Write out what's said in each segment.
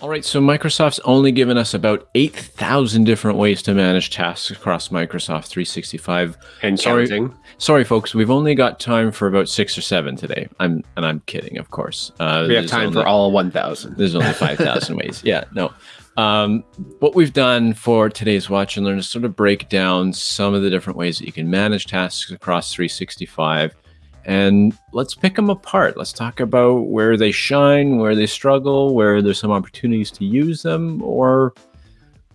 All right, so Microsoft's only given us about 8,000 different ways to manage tasks across Microsoft 365. And sorry, counting. Sorry, folks, we've only got time for about six or seven today. I'm and I'm kidding, of course. Uh, we have time only, for all 1,000. There's only 5,000 ways. Yeah, no. Um, what we've done for today's Watch and Learn is sort of break down some of the different ways that you can manage tasks across 365 and let's pick them apart. Let's talk about where they shine, where they struggle, where there's some opportunities to use them, or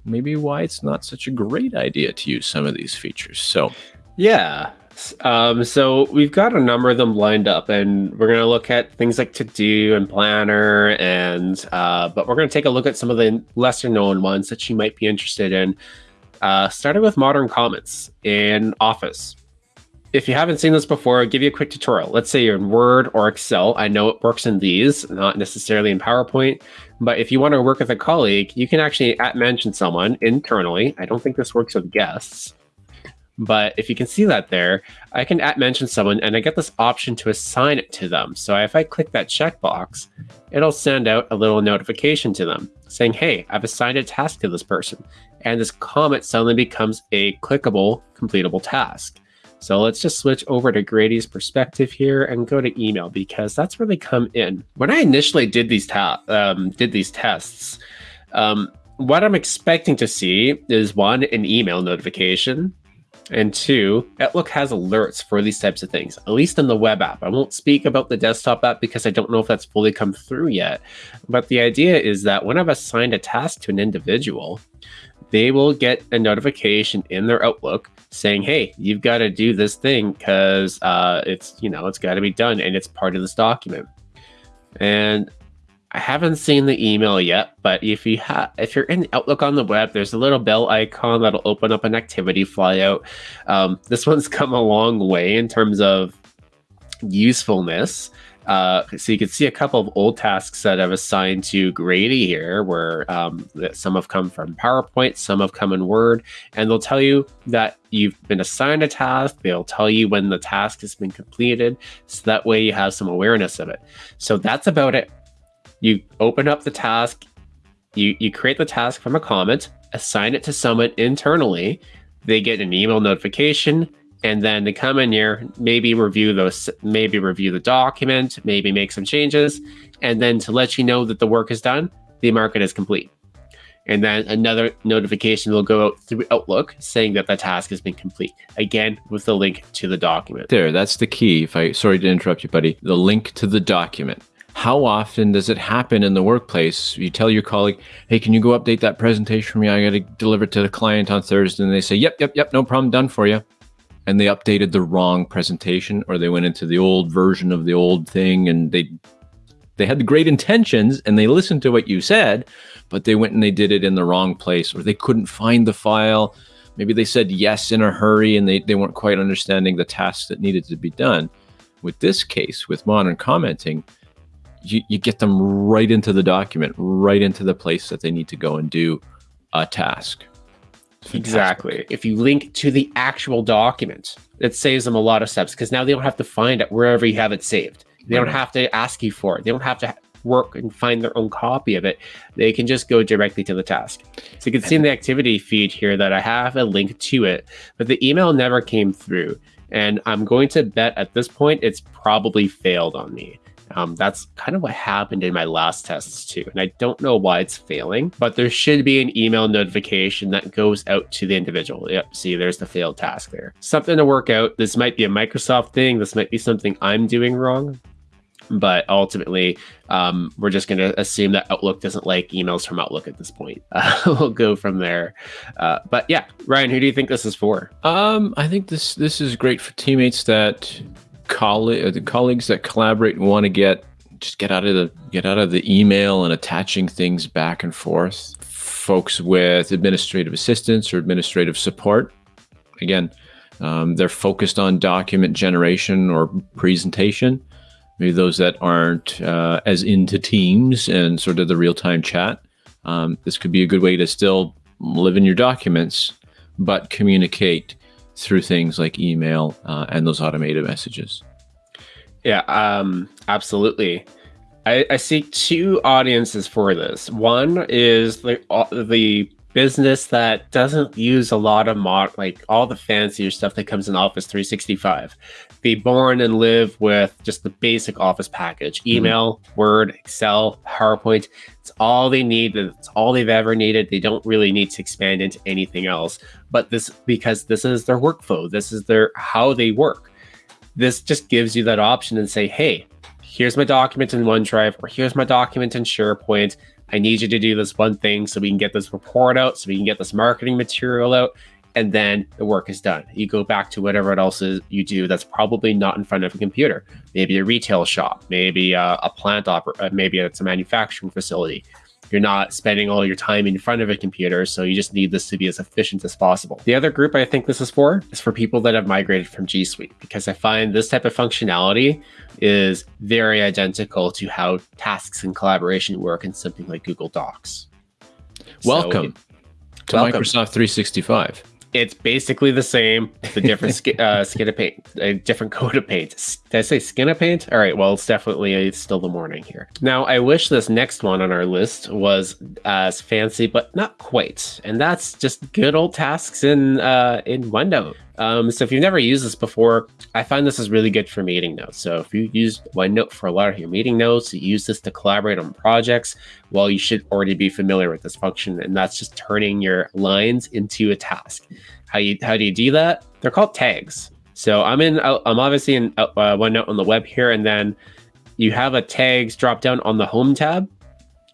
maybe why it's not such a great idea to use some of these features. So, yeah. Um, so we've got a number of them lined up, and we're going to look at things like To Do and Planner, and uh, but we're going to take a look at some of the lesser known ones that you might be interested in. Uh, starting with Modern Comments in Office if you haven't seen this before, I'll give you a quick tutorial. Let's say you're in Word or Excel. I know it works in these, not necessarily in PowerPoint. But if you want to work with a colleague, you can actually at mention someone internally. I don't think this works with guests. But if you can see that there, I can at mention someone and I get this option to assign it to them. So if I click that checkbox, it'll send out a little notification to them saying, hey, I've assigned a task to this person. And this comment suddenly becomes a clickable, completable task. So let's just switch over to Grady's perspective here and go to email because that's where they come in. When I initially did these um, did these tests, um, what I'm expecting to see is one, an email notification, and two, Outlook has alerts for these types of things, at least in the web app. I won't speak about the desktop app because I don't know if that's fully come through yet. But the idea is that when I've assigned a task to an individual, they will get a notification in their Outlook saying, "Hey, you've got to do this thing because uh, it's you know it's got to be done and it's part of this document." And I haven't seen the email yet, but if you have, if you're in Outlook on the web, there's a little bell icon that'll open up an activity flyout. Um, this one's come a long way in terms of usefulness. Uh, so you can see a couple of old tasks that I've assigned to Grady here, where um, some have come from PowerPoint, some have come in Word, and they'll tell you that you've been assigned a task. They'll tell you when the task has been completed, so that way you have some awareness of it. So that's about it. You open up the task, you you create the task from a comment, assign it to someone internally. They get an email notification and then they come in here, maybe review those, maybe review the document, maybe make some changes, and then to let you know that the work is done, the market is complete. And then another notification will go out through Outlook saying that the task has been complete. Again, with the link to the document. There, that's the key. If I sorry to interrupt you, buddy. The link to the document. How often does it happen in the workplace? You tell your colleague, "Hey, can you go update that presentation for me? I got to deliver it to the client on Thursday." And they say, "Yep, yep, yep, no problem, done for you." And they updated the wrong presentation or they went into the old version of the old thing and they they had the great intentions and they listened to what you said but they went and they did it in the wrong place or they couldn't find the file. Maybe they said yes in a hurry and they, they weren't quite understanding the tasks that needed to be done. With this case with modern commenting you, you get them right into the document right into the place that they need to go and do a task Exactly. If you link to the actual document, it saves them a lot of steps because now they don't have to find it wherever you have it saved. They don't have to ask you for it. They don't have to work and find their own copy of it. They can just go directly to the task. So you can see in the activity feed here that I have a link to it, but the email never came through. And I'm going to bet at this point it's probably failed on me. Um, that's kind of what happened in my last tests too. And I don't know why it's failing, but there should be an email notification that goes out to the individual. Yep, see, there's the failed task there. Something to work out. This might be a Microsoft thing. This might be something I'm doing wrong. But ultimately, um, we're just going to assume that Outlook doesn't like emails from Outlook at this point. Uh, we'll go from there. Uh, but yeah, Ryan, who do you think this is for? Um, I think this this is great for teammates that uh, colleagues that collaborate want to get just get out of the get out of the email and attaching things back and forth. Folks with administrative assistance or administrative support, again, um, they're focused on document generation or presentation. Maybe those that aren't uh, as into Teams and sort of the real time chat. Um, this could be a good way to still live in your documents, but communicate through things like email uh, and those automated messages. Yeah, um, absolutely. I, I see two audiences for this. One is the uh, the business that doesn't use a lot of mod like all the fancier stuff that comes in Office 365. Be born and live with just the basic Office package: Mm-hmm. email, Word, Excel, PowerPoint. It's all they need. It's all they've ever needed. They don't really need to expand into anything else. But this because this is their workflow. This is their how they work. This just gives you that option and say, hey, here's my document in OneDrive, or here's my document in SharePoint. I need you to do this one thing so we can get this report out, so we can get this marketing material out, and then the work is done. You go back to whatever else is you do that's probably not in front of a computer. Maybe a retail shop, maybe a, a plant oper- uh, maybe it's a manufacturing facility. You're not spending all your time in front of a computer, so you just need this to be as efficient as possible. The other group I think this is for is for people that have migrated from G Suite, because I find this type of functionality is very identical to how tasks and collaboration work in something like Google Docs. So Welcome to welcome. Microsoft 365. It's basically the same, the different sk- uh, skin of paint, a different coat of paint. Did I say skin of paint? All right, well, it's definitely it's still the morning here. Now, I wish this next one on our list was as fancy, but not quite. And that's just good old tasks in uh, in OneNote. Um, so if you've never used this before, I find this is really good for meeting notes. So if you use OneNote for a lot of your meeting notes, you use this to collaborate on projects, well, you should already be familiar with this function, and that's just turning your lines into a task. How you how do you do that? They're called tags. So I'm in I'm obviously in uh, OneNote on the web here, and then you have a tags drop down on the home tab,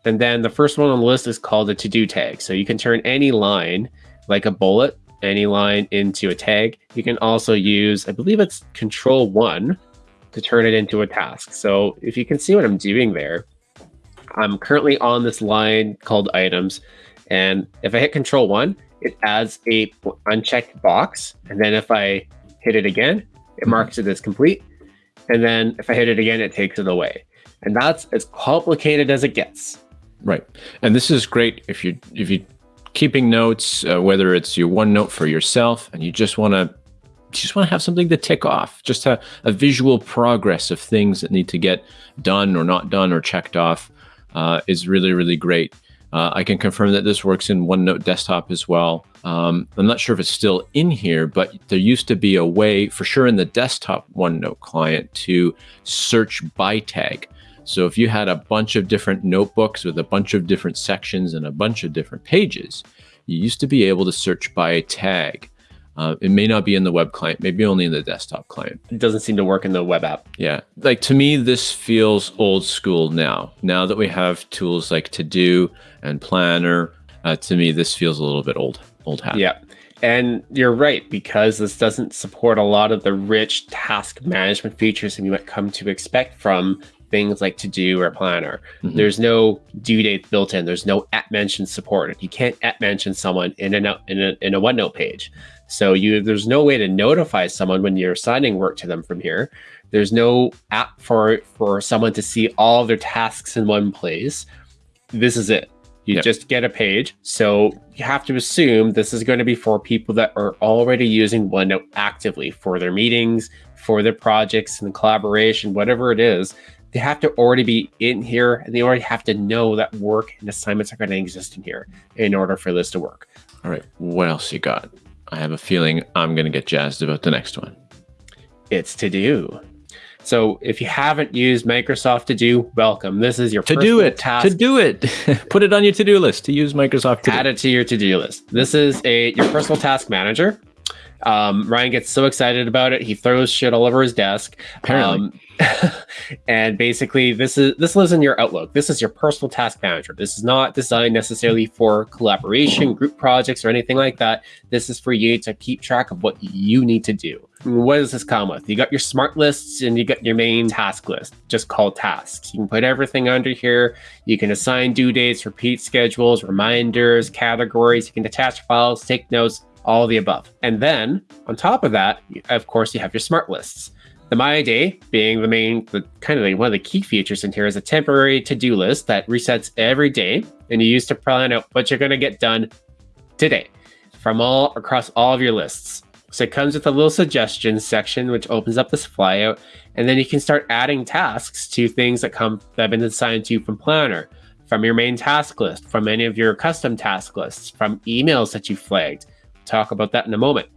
and then the first one on the list is called a to do tag. So you can turn any line like a bullet any line into a tag. You can also use, I believe it's control one to turn it into a task. So if you can see what I'm doing there, I'm currently on this line called items. And if I hit control one, it adds a unchecked box. And then if I hit it again, it mm-hmm. marks it as complete. And then if I hit it again, it takes it away. And that's as complicated as it gets. Right. And this is great if you if you keeping notes, uh, whether it's your OneNote for yourself and you just want to just want to have something to tick off, just a, a visual progress of things that need to get done or not done or checked off uh, is really, really great. Uh, I can confirm that this works in OneNote desktop as well. Um, I'm not sure if it's still in here, but there used to be a way, for sure, in the desktop OneNote client to search by tag. So if you had a bunch of different notebooks with a bunch of different sections and a bunch of different pages, you used to be able to search by a tag. Uh, it may not be in the web client, maybe only in the desktop client. It doesn't seem to work in the web app. Yeah. Like to me, this feels old school now. Now that we have tools like To Do and Planner, uh, to me, this feels a little bit old, old hat. Yeah. And you're right, because this doesn't support a lot of the rich task management features that you might come to expect from things like to do or planner. Mhm. There's no due date built in. There's no at mention supported. You can't at mention someone in a, in a in a OneNote page. So you there's no way to notify someone when you're assigning work to them from here. There's no app for for someone to see all their tasks in one place. This is it. You Yep. just get a page. So you have to assume this is going to be for people that are already using OneNote actively for their meetings, for their projects and collaboration, whatever it is. They have to already be in here and they already have to know that work and assignments are going to exist in here in order for this to work. All right. What else you got? I have a feeling I'm going to get jazzed about the next one. It's to do. So if you haven't used Microsoft To Do, welcome. This is your To do it. task. To do it. Put it on your to do list to use Microsoft to add do. it to your to-do list. This is a your personal task manager. Um, Ryan gets so excited about it, he throws shit all over his desk. Apparently. Um, and basically, this is this lives in your Outlook. This is your personal task manager. This is not designed necessarily for collaboration, group projects, or anything like that. This is for you to keep track of what you need to do. What does this come with? You got your smart lists and you got your main task list, just called tasks. You can put everything under here. You can assign due dates, repeat schedules, reminders, categories. You can attach files, take notes, all the above. And then on top of that, of course, you have your smart lists. The My Day being the main, the kind of like one of the key features in here is a temporary to-do list that resets every day, and you use to plan out what you're going to get done today from all across all of your lists. So it comes with a little suggestions section, which opens up this flyout, and then you can start adding tasks to things that come that have been assigned to you from Planner, from your main task list, from any of your custom task lists, from emails that you flagged. talk about that in a moment.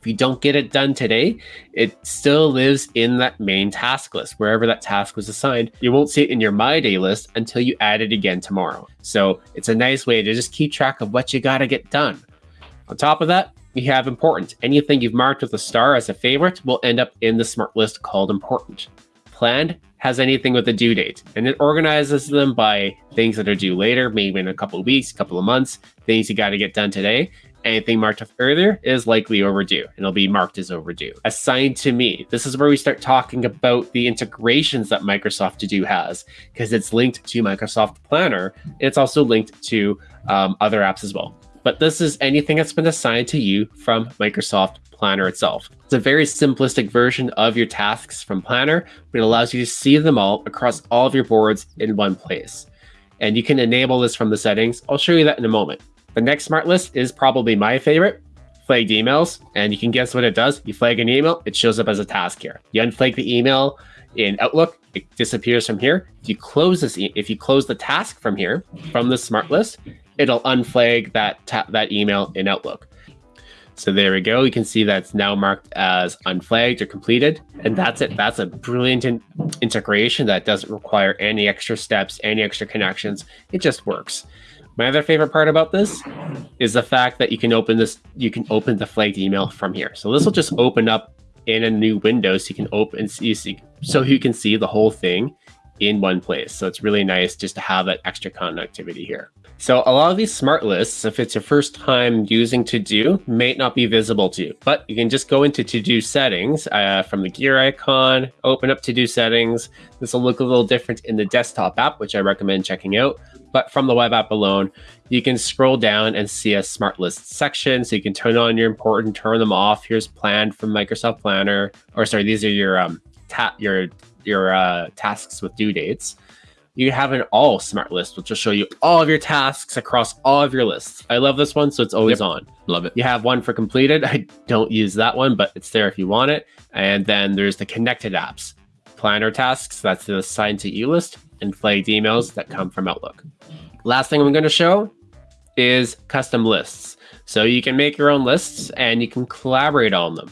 If you don't get it done today, it still lives in that main task list, wherever that task was assigned. You won't see it in your My Day list until you add it again tomorrow. So it's a nice way to just keep track of what you got to get done. On top of that, we have important. Anything you've marked with a star as a favorite will end up in the smart list called important. Planned has anything with a due date, and it organizes them by things that are due later, maybe in a couple of weeks, couple of months, things you got to get done today, anything marked earlier is likely overdue and it'll be marked as overdue. Assigned to me. This is where we start talking about the integrations that Microsoft To Do has because it's linked to Microsoft Planner. It's also linked to um, other apps as well. But this is anything that's been assigned to you from Microsoft Planner itself. It's a very simplistic version of your tasks from Planner, but it allows you to see them all across all of your boards in one place. And you can enable this from the settings. I'll show you that in a moment. The next smart list is probably my favorite, flagged emails. And you can guess what it does. You flag an email, it shows up as a task here. You unflag the email in Outlook, it disappears from here. If you close this, e if you close the task from here, from the smart list, it'll unflag that that email in Outlook. So there we go. You can see that's now marked as unflagged or completed. And that's it. That's a brilliant in integration that doesn't require any extra steps, any extra connections. It just works. My other favorite part about this is the fact that you can open this, you can open the flagged email from here. So this will just open up in a new window so you can open, so you can see the whole thing in one place. So it's really nice just to have that extra connectivity here. So a lot of these smart lists, if it's your first time using To-Do, may not be visible to you, but you can just go into To-Do settings uh, from the gear icon, open up To-Do settings. This will look a little different in the desktop app, which I recommend checking out. But from the web app alone, you can scroll down and see a smart list section. So you can turn on your important, turn them off. Here's planned from Microsoft Planner, or sorry, these are your um, your your uh, tasks with due dates you have an all smart list, which will show you all of your tasks across all of your lists. I love this one, so it's always yep. on. Love it. You have one for completed. I don't use that one, but it's there if you want it. And then there's the connected apps, planner tasks, that's the assigned to you list, and flagged emails that come from Outlook. Last thing I'm going to show is custom lists. So you can make your own lists and you can collaborate on them.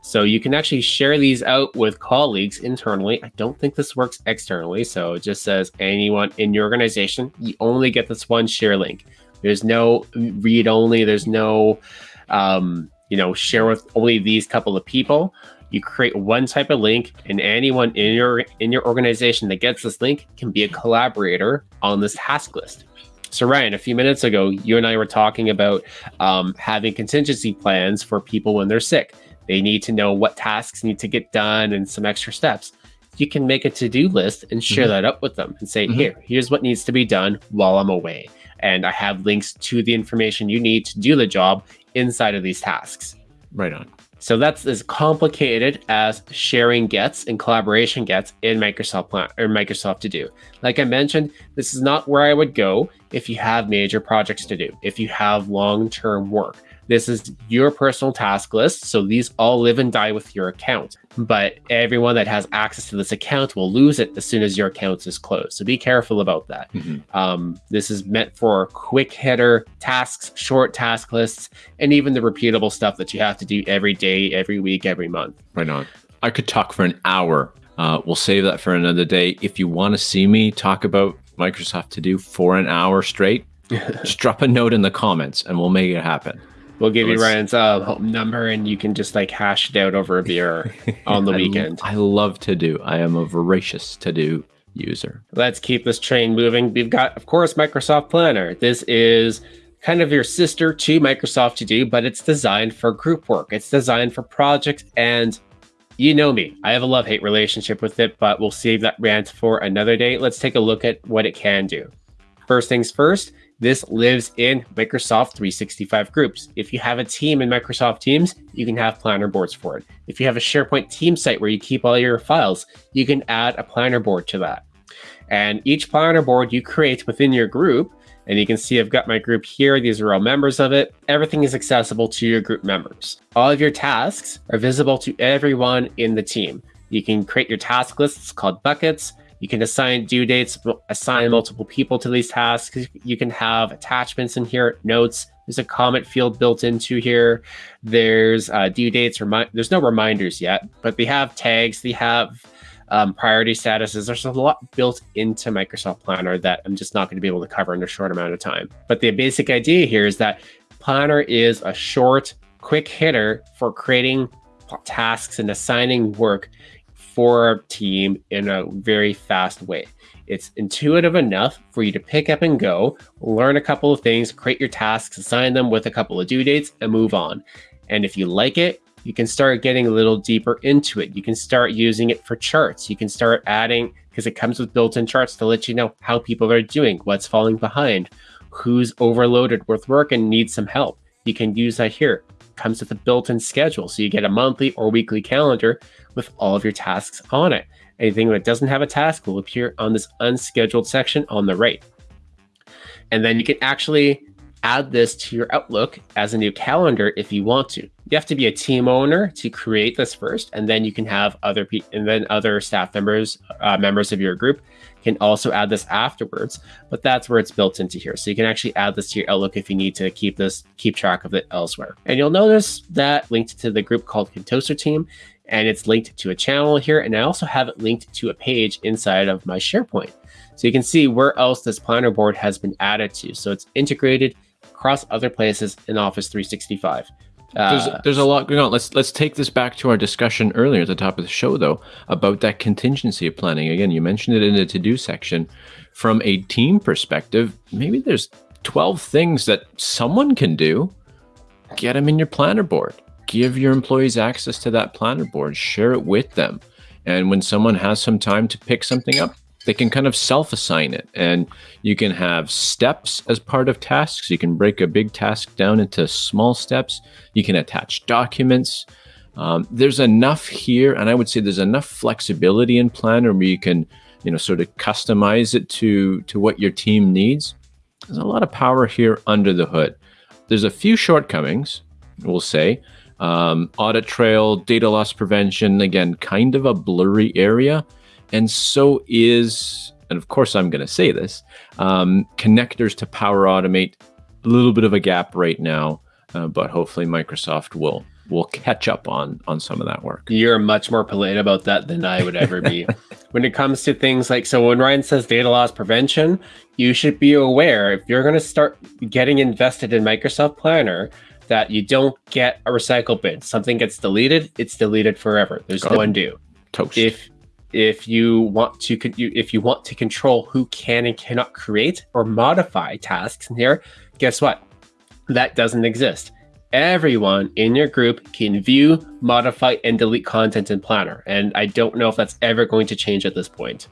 So you can actually share these out with colleagues internally. I don't think this works externally. So it just says anyone in your organization, you only get this one share link. There's no read only. There's no, um, you know, share with only these couple of people. You create one type of link, and anyone in your in your organization that gets this link can be a collaborator on this task list. So Ryan, a few minutes ago, you and I were talking about um, having contingency plans for people when they're sick. They need to know what tasks need to get done and some extra steps. You can make a to-do list and share mm-hmm. that up with them and say, mm-hmm. here, here's what needs to be done while I'm away. And I have links to the information you need to do the job inside of these tasks. Right on. So that's as complicated as sharing gets and collaboration gets in Microsoft Plan or Microsoft To Do. Like I mentioned, this is not where I would go if you have major projects to do, if you have long-term work. This is your personal task list. So these all live and die with your account. But everyone that has access to this account will lose it as soon as your account is closed. So be careful about that. Mm -hmm. um, this is meant for quick hitter tasks, short task lists, and even the repeatable stuff that you have to do every day, every week, every month. Right on. I could talk for an hour. Uh, we'll save that for another day. If you want to see me talk about Microsoft To Do for an hour straight, just drop a note in the comments and we'll make it happen. We'll give you Ryan's uh, home number, and you can just like hash it out over a beer on the weekend. I love to do. I am a voracious to do user. Let's keep this train moving. We've got, of course, Microsoft Planner. This is kind of your sister to Microsoft To Do, but it's designed for group work. It's designed for projects, and you know me. I have a love-hate relationship with it, but we'll save that rant for another day. Let's take a look at what it can do. First things first, this lives in Microsoft 365 groups. If you have a team in Microsoft Teams, you can have planner boards for it. If you have a SharePoint team site where you keep all your files, you can add a planner board to that. And each planner board you create within your group And you can see I've got my group here. These are all members of it. Everything is accessible to your group members. All of your tasks are visible to everyone in the team. You can create your task lists called buckets. You can assign due dates, assign multiple people to these tasks. You can have attachments in here, notes. There's a comment field built into here. There's uh, due dates. There's no reminders yet, but they have tags. They have um, priority statuses. There's a lot built into Microsoft Planner that I'm just not going to be able to cover in a short amount of time. But the basic idea here is that Planner is a short, quick hitter for creating tasks and assigning work for a team in a very fast way. It's intuitive enough for you to pick up and go, learn a couple of things, create your tasks, assign them with a couple of due dates, and move on. And if you like it, you can start getting a little deeper into it. You can start using it for charts. You can start adding, because it comes with built in charts to let you know how people are doing, what's falling behind, who's overloaded with work and needs some help. You can use that here. Comes with a built in schedule. So you get a monthly or weekly calendar with all of your tasks on it. Anything that doesn't have a task will appear on this unscheduled section on the right. And then you can actually add this to your Outlook as a new calendar if you want to. You have to be a team owner to create this first, and then you can have other people, and then other staff members, uh, members of your group, can also add this afterwards. But that's where it's built into here, so you can actually add this to your Outlook if you need to keep this, keep track of it elsewhere. And you'll notice that linked to the group called Contoaster Team and it's linked to a channel here. And I also have it linked to a page inside of my SharePoint. So you can see where else this planner board has been added to. So it's integrated across other places in Office 365. Uh, there's, there's a lot going on. Let's let's take this back to our discussion earlier at the top of the show, though, about that contingency of planning. Again, you mentioned it in the to-do section. From a team perspective, maybe there's 12 things that someone can do. Get them in your planner board give your employees access to that planner board, share it with them. And when someone has some time to pick something up, they can kind of self assign it. And you can have steps as part of tasks. You can break a big task down into small steps. You can attach documents. Um, there's enough here, and I would say there's enough flexibility in Planner where you can, you know, sort of customize it to to what your team needs. There's a lot of power here under the hood. There's a few shortcomings, we'll say. Um, audit trail, data loss prevention, again, kind of a blurry area. And so is, and of course, I'm going to say this um, connectors to Power Automate, a little bit of a gap right now, uh, but hopefully Microsoft will will catch up on on some of that work. You're much more polite about that than I would ever be. when it comes to things like so when Ryan says data loss prevention, you should be aware if you're going to start getting invested in Microsoft Planner, that you don't get a recycle bin. Something gets deleted, it's deleted forever. There's no undo. Toast. If if you want to if you want to control who can and cannot create or modify tasks in here, guess what? That doesn't exist. Everyone in your group can view, modify, and delete content in Planner. And I don't know if that's ever going to change at this point.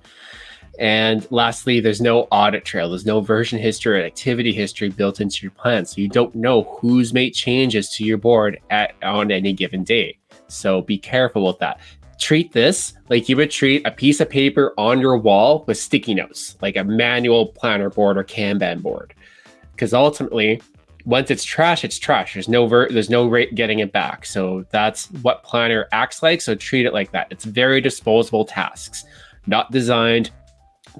And lastly, there's no audit trail. There's no version history or activity history built into your plan. So you don't know who's made changes to your board at on any given day. So be careful with that. Treat this like you would treat a piece of paper on your wall with sticky notes, like a manual planner board or Kanban board. Because ultimately, once it's trash, it's trash. There's no there's no rate getting it back. So that's what planner acts like. So treat it like that. It's very disposable tasks, not designed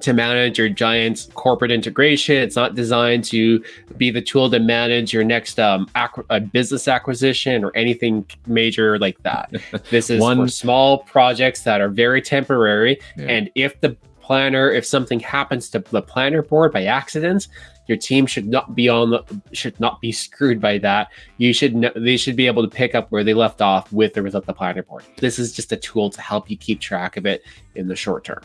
to manage your giant corporate integration. It's not designed to be the tool to manage your next um, ac- business acquisition or anything major like that. This is One... for small projects that are very temporary. Yeah. And if the planner, if something happens to the planner board by accident, your team should not be on the should not be screwed by that. You should know, they should be able to pick up where they left off with or without the planner board. This is just a tool to help you keep track of it in the short term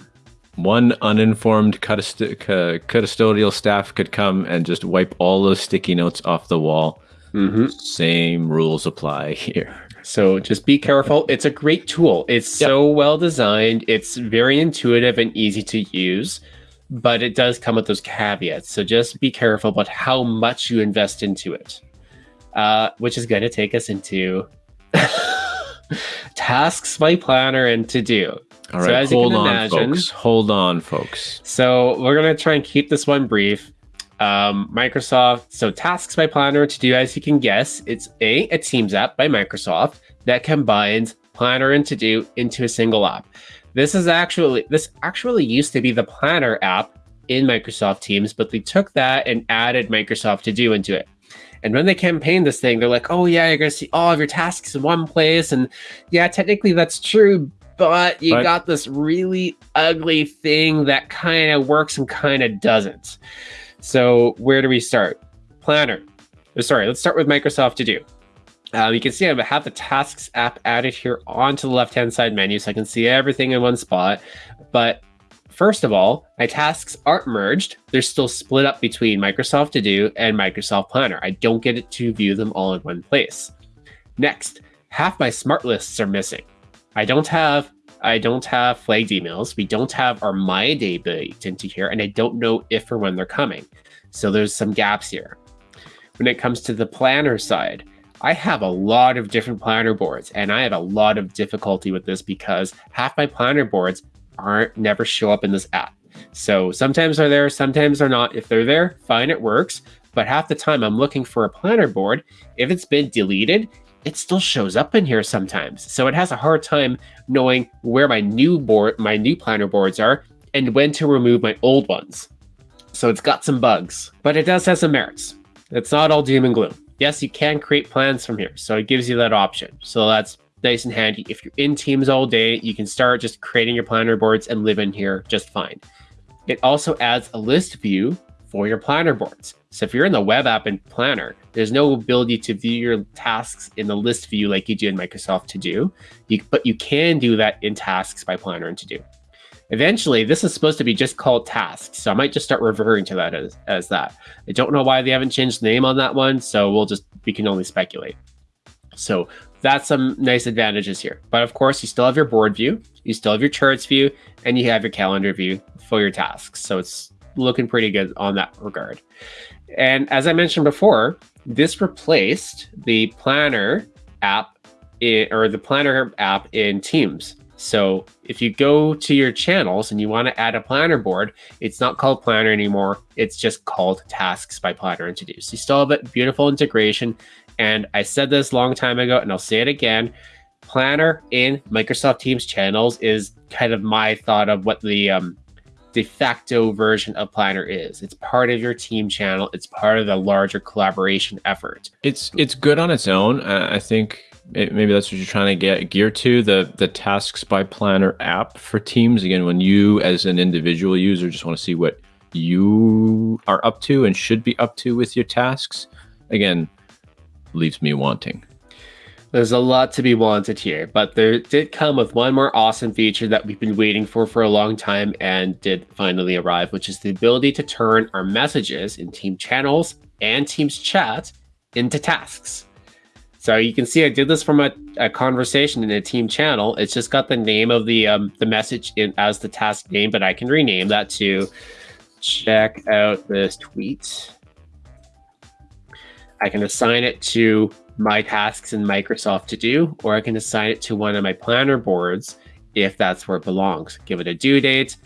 one uninformed custodial staff could come and just wipe all those sticky notes off the wall. Mm-hmm. Same rules apply here. So just be careful. It's a great tool. It's yep. so well designed. It's very intuitive and easy to use, but it does come with those caveats. So just be careful about how much you invest into it, uh, which is going to take us into tasks by planner and to do. All right, so as hold you can on, imagine, folks. Hold on, folks. So we're gonna try and keep this one brief. Um, Microsoft, so Tasks by Planner to do as you can guess, it's a, a Teams app by Microsoft that combines Planner and To Do into a single app. This is actually this actually used to be the Planner app in Microsoft Teams, but they took that and added Microsoft To Do into it. And when they campaigned this thing, they're like, "Oh yeah, you're gonna see all of your tasks in one place." And yeah, technically that's true, but you But- got this really ugly thing that kind of works and kind of doesn't. So where do we start? Planner. Oh, Sorry, let's start with Microsoft To Do. Um, you can see I have the Tasks app added here onto the left-hand side menu, so I can see everything in one spot. But first of all, my tasks aren't merged. They're still split up between Microsoft To Do and Microsoft Planner. I don't get it to view them all in one place. Next, half my smart lists are missing. I don't have I don't have flagged emails. We don't have our My Day baked into here, and I don't know if or when they're coming. So there's some gaps here. When it comes to the planner side, I have a lot of different planner boards, and I have a lot of difficulty with this because half my planner boards aren't never show up in this app. So sometimes they're there, sometimes they're not. If they're there, fine, it works. But half the time I'm looking for a planner board. If it's been deleted, it still shows up in here sometimes. So it has a hard time knowing where my new board, my new planner boards are, and when to remove my old ones. So it's got some bugs, but it does have some merits. It's not all doom and gloom. Yes, you can create plans from here, so it gives you that option. So that's nice and handy. If you're in Teams all day, you can start just creating your planner boards and live in here just fine. It also adds a list view for your planner boards. So if you're in the web app and planner, there's no ability to view your tasks in the list view like you do in Microsoft To Do, you, but you can do that in tasks by planner and To Do. Eventually, this is supposed to be just called tasks, so I might just start referring to that as, as that. I don't know why they haven't changed the name on that one, so we'll just, we can only speculate. So that's some nice advantages here. But of course, you still have your board view, you still have your charts view, and you have your calendar view for your tasks. So it's looking pretty good on that regard. And as I mentioned before, this replaced the planner app i- or the planner app in Teams. So if you go to your channels and you want to add a planner board, it's not called planner anymore. It's just called tasks by planner and to do. So you still have beautiful integration. And I said this long time ago, and I'll say it again. Planner in Microsoft Teams channels is kind of my thought of what the um, de facto version of Planner is. It's part of your team channel. It's part of the larger collaboration effort. It's it's good on its own. I think it, maybe that's what you're trying to get gear to the the tasks by planner app for teams. Again, when you as an individual user just want to see what you are up to and should be up to with your tasks, again, leaves me wanting. There's a lot to be wanted here, but there did come with one more awesome feature that we've been waiting for for a long time and did finally arrive, which is the ability to turn our messages in team channels and Teams chat into tasks. So you can see I did this from a, a conversation in a team channel. It's just got the name of the um, the message in as the task name, but I can rename that to check out this tweet. I can assign it to my tasks in Microsoft To Do, or I can assign it to one of my planner boards if that's where it belongs. Give it a due date,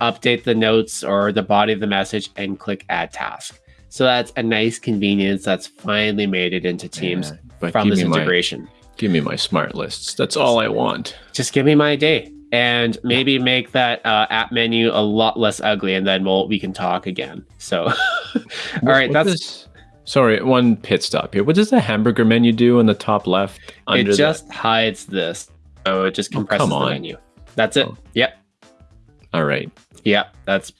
update the notes or the body of the message, and click Add Task. So that's a nice convenience that's finally made it into Teams Yeah, but from this me my- integration. Give me my smart lists. That's all I want. Just give me my day and maybe make that uh, app menu a lot less ugly, and then we'll we can talk again. So, all right, What that's does- sorry. One pit stop here. What does the hamburger menu do in the top left? it. the- Just hides this, so it just Oh, compresses come the menu. That's it. Oh. Yep, all right. yep. That's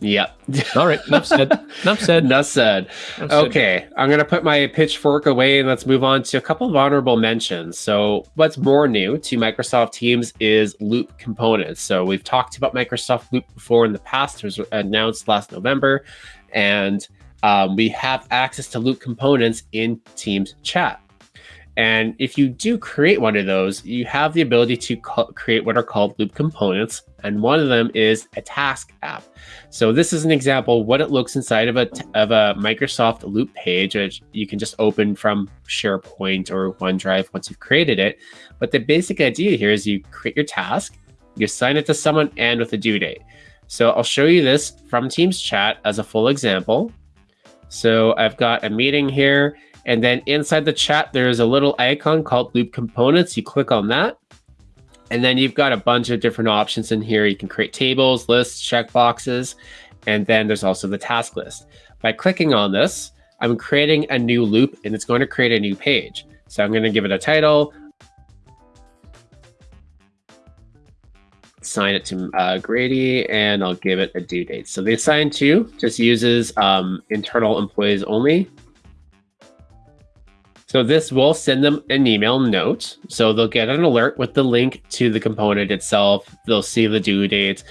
yep. All right. Enough said. Enough said. Enough said. Enough said. Okay, I'm going to put my pitchfork away and let's move on to a couple of honorable mentions. So, what's more new to Microsoft Teams is Loop components. So, we've talked about Microsoft Loop before in the past. It was announced last November, and um, we have access to Loop components in Teams chat. And if you do create one of those, you have the ability to create what are called loop components. And one of them is a task app. So this is an example what it looks inside of a of a Microsoft Loop page, which you can just open from SharePoint or OneDrive once you've created it. But the basic idea here is you create your task, you assign it to someone, and with a due date. So I'll show you this from Teams chat as a full example. So I've got a meeting here, and then inside the chat, there's a little icon called Loop Components. You click on that, and then you've got a bunch of different options in here. You can create tables, lists, checkboxes, and then there's also the task list. By clicking on this, I'm creating a new loop, and it's going to create a new page. So I'm going to give it a title, assign it to uh, Grady, and I'll give it a due date. So the assign to just uses um, internal employees only. So this will send them an email note. So they'll get an alert with the link to the component itself. They'll see the due date.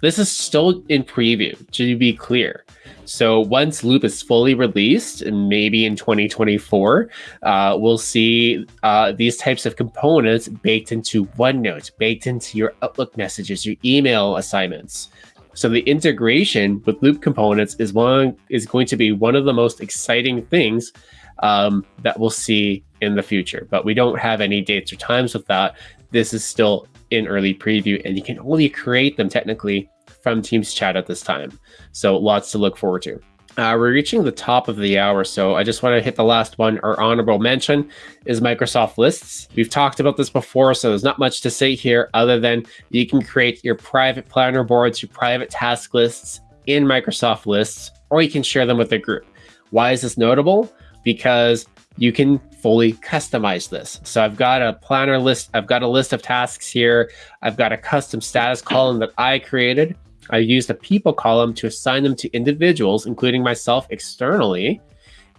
This is still in preview, to be clear. So once Loop is fully released, and maybe in 2024, uh, we'll see uh, these types of components baked into OneNote, baked into your Outlook messages, your email assignments. So the integration with Loop components is one is going to be one of the most exciting things um, that we'll see in the future. But we don't have any dates or times with that. This is still in early preview, and you can only create them technically from Teams chat at this time. So lots to look forward to. Uh, we're reaching the top of the hour, so I just want to hit the last one. Our honorable mention is Microsoft Lists. We've talked about this before, so there's not much to say here other than you can create your private planner boards, your private task lists in Microsoft Lists, or you can share them with a group. Why is this notable? Because you can fully customize this. So I've got a planner list, I've got a list of tasks here, I've got a custom status column that I created. I used a people column to assign them to individuals, including myself externally.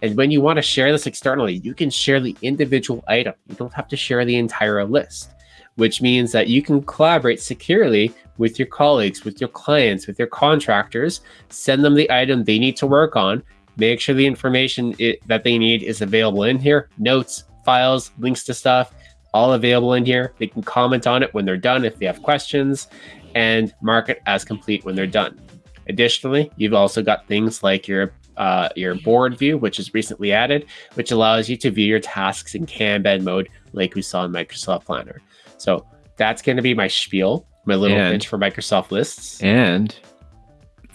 And when you want to share this externally, you can share the individual item. You don't have to share the entire list, which means that you can collaborate securely with your colleagues, with your clients, with your contractors, send them the item they need to work on, make sure the information it, that they need is available in here, notes, files, links to stuff, all available in here. They can comment on it when they're done if they have questions and mark it as complete when they're done. Additionally, you've also got things like your uh, your board view, which is recently added, which allows you to view your tasks in Kanban mode, like we saw in Microsoft Planner. So that's going to be my spiel, my little and, pitch for Microsoft Lists. And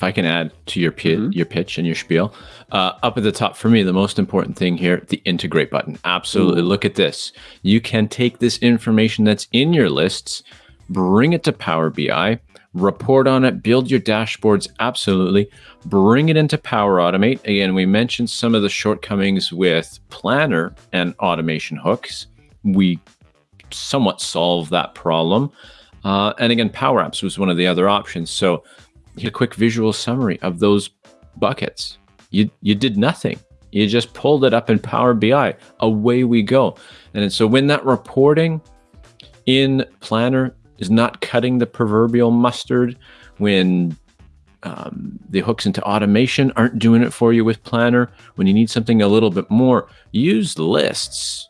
if I can add to your pitch, mm-hmm. your pitch and your spiel, uh, up at the top for me, the most important thing here, the integrate button. Absolutely, Ooh. look at this. You can take this information that's in your lists bring it to Power BI, report on it, build your dashboards, absolutely. Bring it into Power Automate. Again, we mentioned some of the shortcomings with Planner and automation hooks. We somewhat solve that problem. Uh, and again, Power Apps was one of the other options. So a quick visual summary of those buckets. You, you did nothing. You just pulled it up in Power BI. Away we go. And so when that reporting in Planner is not cutting the proverbial mustard when um, the hooks into automation aren't doing it for you with Planner. When you need something a little bit more, use lists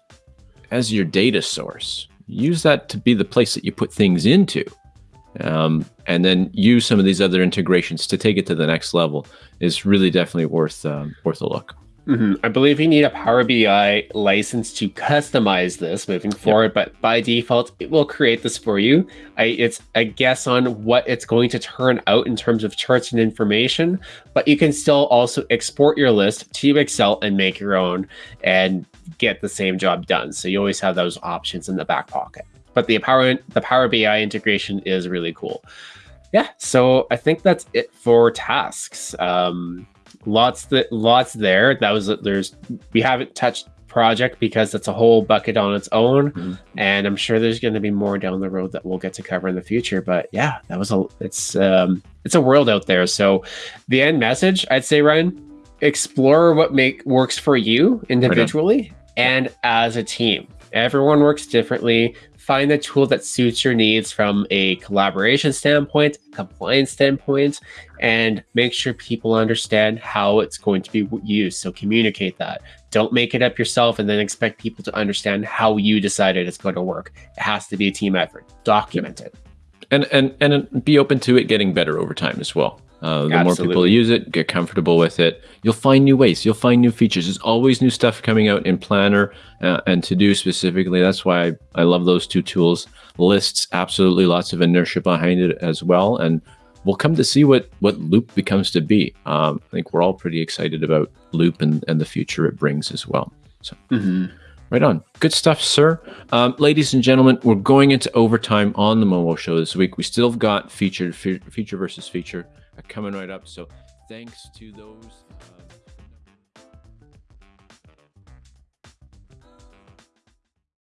as your data source. Use that to be the place that you put things into. Um, and then use some of these other integrations to take it to the next level is really definitely worth um, worth a look. Mm-hmm. I believe you need a Power BI license to customize this moving forward, yep. but by default, it will create this for you. I, it's a guess on what it's going to turn out in terms of charts and information, but you can still also export your list to Excel and make your own and get the same job done. So you always have those options in the back pocket. But the Power the Power BI integration is really cool. Yeah, so I think that's it for tasks. Um, lots that lots there. That was there's we haven't touched project because that's a whole bucket on its own, mm-hmm. and I'm sure there's going to be more down the road that we'll get to cover in the future. But yeah, that was a it's um it's a world out there. So the end message, I'd say, Ryan, explore what make works for you individually right and as a team. Everyone works differently find the tool that suits your needs from a collaboration standpoint, compliance standpoint, and make sure people understand how it's going to be used. So communicate that. Don't make it up yourself and then expect people to understand how you decided it's going to work. It has to be a team effort. Document it. And and and be open to it getting better over time as well. Uh, the Absolutely. more people use it, get comfortable with it, you'll find new ways. You'll find new features. There's always new stuff coming out in Planner uh, and To Do specifically. That's why I, I love those two tools. Lists, absolutely lots of inertia behind it as well. And we'll come to see what what Loop becomes to be. Um, I think we're all pretty excited about Loop and, and the future it brings as well. So. Mm-hmm. Right on. Good stuff, sir. Um, ladies and gentlemen, we're going into overtime on the Momo show this week. We still have got featured fe- feature versus feature coming right up. So thanks to those. Uh